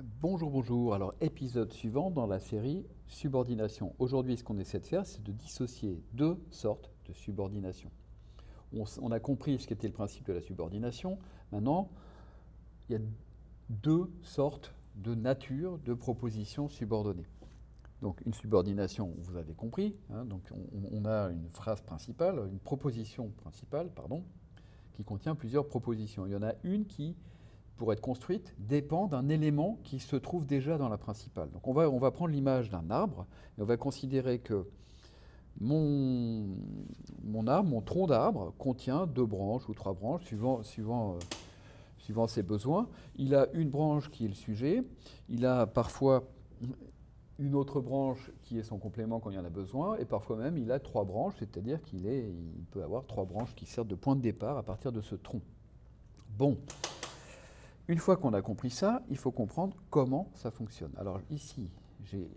Bonjour, bonjour. Alors, épisode suivant dans la série subordination. Aujourd'hui, ce qu'on essaie de faire, c'est de dissocier deux sortes de subordination. On, a compris ce qu'était le principe de la subordination. Maintenant, il y a deux sortes de nature de propositions subordonnées. Donc, une subordination, vous avez compris. Hein, donc, on, a une phrase principale, une proposition principale, pardon, qui contient plusieurs propositions. Il y en a une qui pour être construite, dépend d'un élément qui se trouve déjà dans la principale. Donc on va, on va prendre l'image d'un arbre et on va considérer que mon, mon arbre, mon tronc d'arbre, contient deux branches ou trois branches, suivant, suivant, euh, suivant ses besoins. Il a une branche qui est le sujet, il a parfois une autre branche qui est son complément quand il y en a besoin, et parfois même il a trois branches, c'est-à-dire qu'il il peut avoir trois branches qui servent de point de départ à partir de ce tronc. Bon, une fois qu'on a compris ça, il faut comprendre comment ça fonctionne. Alors ici, j'ai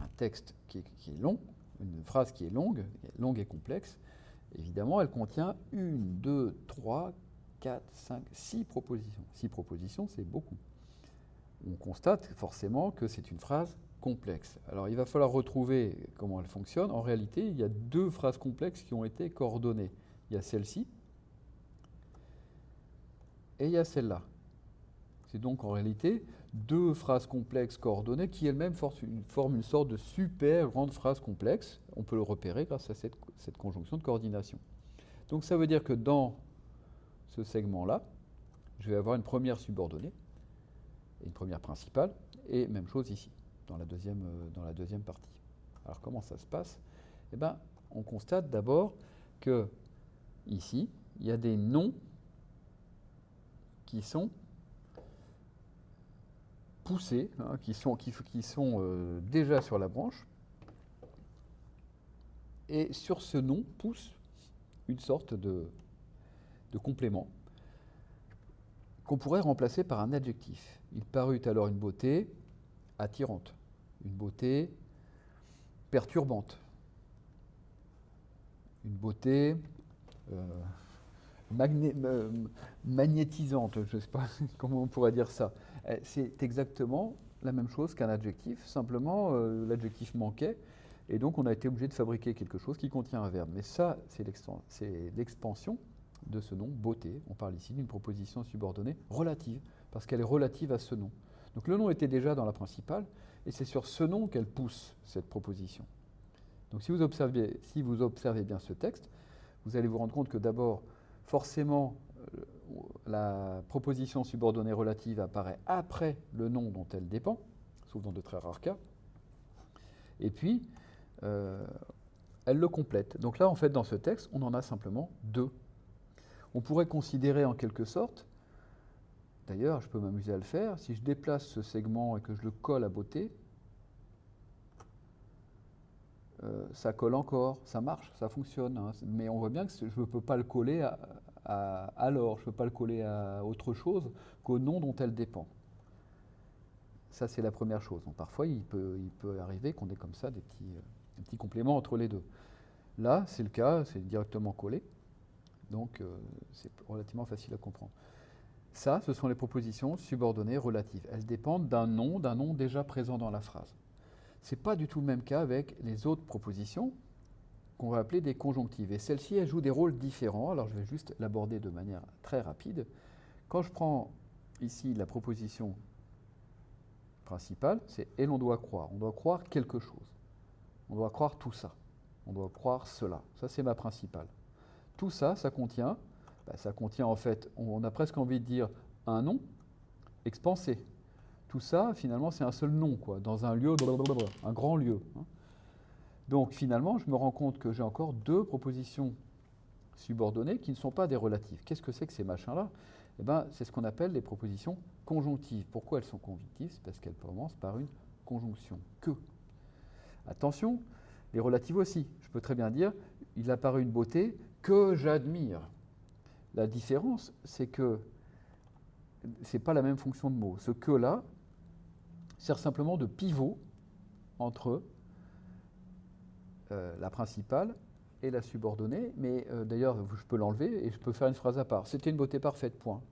un texte qui est, long, une phrase qui est longue, longue et complexe. Évidemment, elle contient une, deux, trois, quatre, cinq, six propositions. Six propositions, c'est beaucoup. On constate forcément que c'est une phrase complexe. Alors il va falloir retrouver comment elle fonctionne. En réalité, il y a deux phrases complexes qui ont été coordonnées. Il y a celle-ci et il y a celle-là. C'est donc en réalité deux phrases complexes coordonnées qui elles-mêmes forment une sorte de super grande phrase complexe. On peut le repérer grâce à cette, conjonction de coordination. Donc ça veut dire que dans ce segment-là, je vais avoir une première subordonnée, et une première principale, et même chose ici, dans la deuxième, euh, dans la deuxième partie. Alors comment ça se passe? Eh bien, on constate d'abord que ici, il y a des noms qui sont poussés, hein, qui sont, euh, déjà sur la branche. Et sur ce nom pousse une sorte de, complément qu'on pourrait remplacer par un adjectif. Il parut alors une beauté attirante, une beauté perturbante, une beauté euh, magnétisante, je ne sais pas comment on pourrait dire ça. Euh, c'est exactement la même chose qu'un adjectif, simplement euh, l'adjectif manquait, et donc on a été obligé de fabriquer quelque chose qui contient un verbe. Mais ça, c'est l'expansion de ce nom, beauté. On parle ici d'une proposition subordonnée relative, parce qu'elle est relative à ce nom. Donc le nom était déjà dans la principale, et c'est sur ce nom qu'elle pousse cette proposition. Donc si vous observez bien ce texte, vous allez vous rendre compte que d'abord, forcément, euh, la proposition subordonnée relative apparaît après le nom dont elle dépend, sauf dans de très rares cas, et puis euh, elle le complète. Donc là, en fait, dans ce texte, on en a simplement deux. On pourrait considérer en quelque sorte, d'ailleurs, je peux m'amuser à le faire, si je déplace ce segment et que je le colle à beauté, euh, ça colle encore, ça marche, ça fonctionne. Hein. Mais on voit bien que je ne peux pas le coller à, alors, je ne peux pas le coller à autre chose qu'au nom dont elle dépend. Ça, c'est la première chose. parfois, il peut, arriver qu'on ait comme ça des petits, euh, petits, compléments entre les deux. Là, c'est le cas, c'est directement collé. Donc, euh, c'est relativement facile à comprendre. Ça, ce sont les propositions subordonnées relatives. Elles dépendent d'un nom, d'un nom déjà présent dans la phrase. Ce n'est pas du tout le même cas avec les autres propositions, qu'on va appeler des conjonctives. Et celles-ci, elles jouent des rôles différents. Alors je vais juste l'aborder de manière très rapide. Quand je prends ici la proposition principale, c'est « et l'on doit croire ». On doit croire quelque chose. On doit croire tout ça. On doit croire cela. Ça, c'est ma principale. Tout ça, ça contient, bah, ça contient en fait, on a presque envie de dire un nom expansé. Tout ça, finalement, c'est un seul nom, quoi, dans un lieu, un grand lieu. Hein. Donc finalement, je me rends compte que j'ai encore deux propositions subordonnées qui ne sont pas des relatives. Qu'est-ce que c'est que ces machins-là? Eh ben, C'est ce qu'on appelle les propositions conjonctives. Pourquoi elles sont conjonctives? C'est parce qu'elles commencent par une conjonction. Que. Attention, les relatives aussi. Je peux très bien dire, il apparaît une beauté que j'admire. La différence, c'est que ce n'est pas la même fonction de mot. Ce que-là sert simplement de pivot entre euh, la principale et la subordonnée, mais euh, d'ailleurs, je peux l'enlever et je peux faire une phrase à part. C'était une beauté parfaite, point.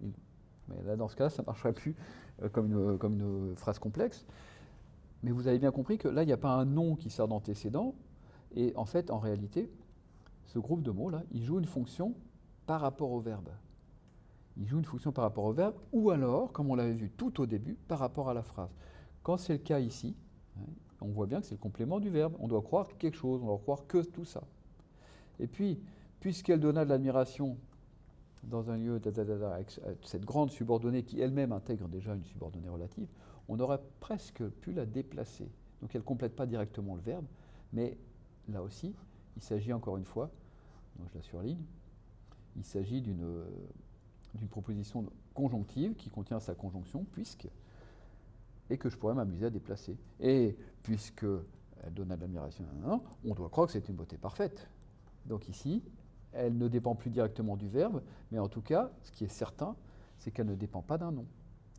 Mais là, dans ce cas, ça ne marcherait plus. euh, comme une phrase complexe. Mais vous avez bien compris que là, il n'y a pas un nom qui sert d'antécédent. Et en fait, en réalité, ce groupe de mots-là, il joue une fonction par rapport au verbe. Il joue une fonction par rapport au verbe, ou alors, comme on l'avait vu tout au début, par rapport à la phrase. Quand c'est le cas ici, on voit bien que c'est le complément du verbe. On doit croire quelque chose, on doit croire que tout ça. Et puis, puisqu'elle donna de l'admiration dans un lieu avec cette grande subordonnée qui elle-même intègre déjà une subordonnée relative, on aurait presque pu la déplacer. Donc elle ne complète pas directement le verbe, mais là aussi, il s'agit encore une fois, donc je la surligne, il s'agit d'une proposition conjonctive qui contient sa conjonction, puisque, et que je pourrais m'amuser à déplacer. Et puisque elle donne à l'admiration, on doit croire que c'est une beauté parfaite. Donc ici, elle ne dépend plus directement du verbe, mais en tout cas, ce qui est certain, c'est qu'elle ne dépend pas d'un nom.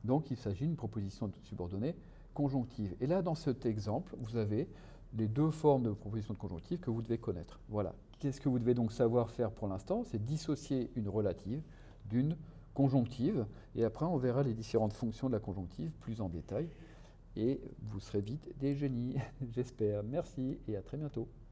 Donc il s'agit d'une proposition subordonnée conjonctive. Et là, dans cet exemple, vous avez les deux formes de proposition de conjonctive que vous devez connaître. Voilà. Qu'est-ce que vous devez donc savoir faire pour l'instant? C'est dissocier une relative d'une conjonctive. Et après, on verra les différentes fonctions de la conjonctive plus en détail. Et vous serez vite des génies, j'espère. Merci et à très bientôt.